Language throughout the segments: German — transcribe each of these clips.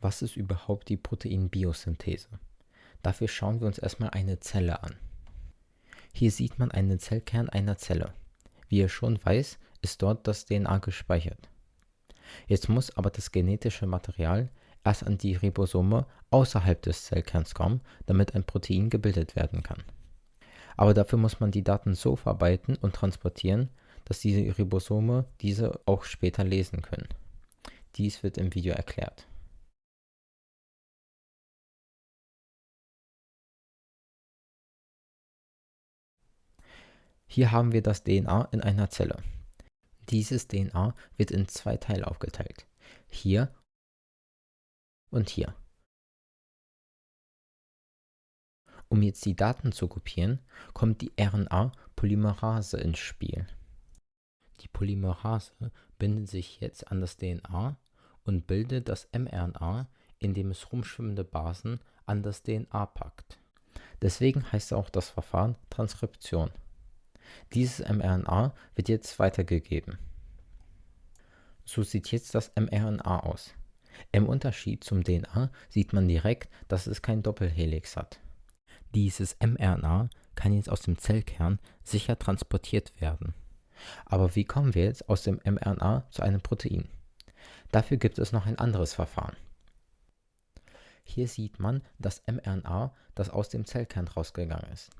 Was ist überhaupt die Proteinbiosynthese? Dafür schauen wir uns erstmal eine Zelle an. Hier sieht man einen Zellkern einer Zelle. Wie ihr schon weiß, ist dort das DNA gespeichert. Jetzt muss aber das genetische Material erst an die Ribosome außerhalb des Zellkerns kommen, damit ein Protein gebildet werden kann. Aber dafür muss man die Daten so verarbeiten und transportieren, dass die Ribosome diese auch später lesen können. Dies wird im Video erklärt. Hier haben wir das DNA in einer Zelle. Dieses DNA wird in zwei Teile aufgeteilt. Hier und hier. Um jetzt die Daten zu kopieren, kommt die RNA-Polymerase ins Spiel. Die Polymerase bindet sich jetzt an das DNA und bildet das mRNA, indem es rumschwimmende Basen an das DNA packt. Deswegen heißt auch das Verfahren Transkription. Dieses mRNA wird jetzt weitergegeben. So sieht jetzt das mRNA aus. Im Unterschied zum DNA sieht man direkt, dass es kein Doppelhelix hat. Dieses mRNA kann jetzt aus dem Zellkern sicher transportiert werden. Aber wie kommen wir jetzt aus dem mRNA zu einem Protein? Dafür gibt es noch ein anderes Verfahren. Hier sieht man das mRNA, das aus dem Zellkern rausgegangen ist.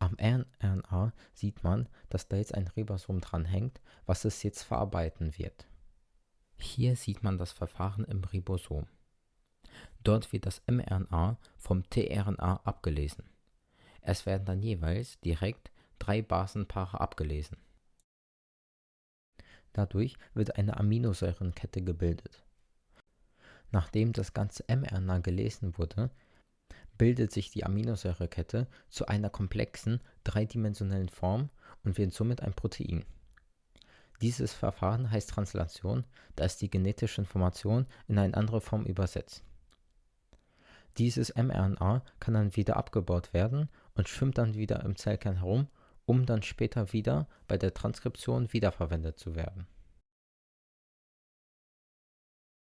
Am mRNA sieht man, dass da jetzt ein Ribosom dranhängt, was es jetzt verarbeiten wird. Hier sieht man das Verfahren im Ribosom. Dort wird das mRNA vom tRNA abgelesen. Es werden dann jeweils direkt drei Basenpaare abgelesen. Dadurch wird eine Aminosäurenkette gebildet. Nachdem das ganze mRNA gelesen wurde, bildet sich die Aminosäurekette zu einer komplexen, dreidimensionalen Form und wird somit ein Protein. Dieses Verfahren heißt Translation, da es die genetische Information in eine andere Form übersetzt. Dieses mRNA kann dann wieder abgebaut werden und schwimmt dann wieder im Zellkern herum, um dann später wieder bei der Transkription wiederverwendet zu werden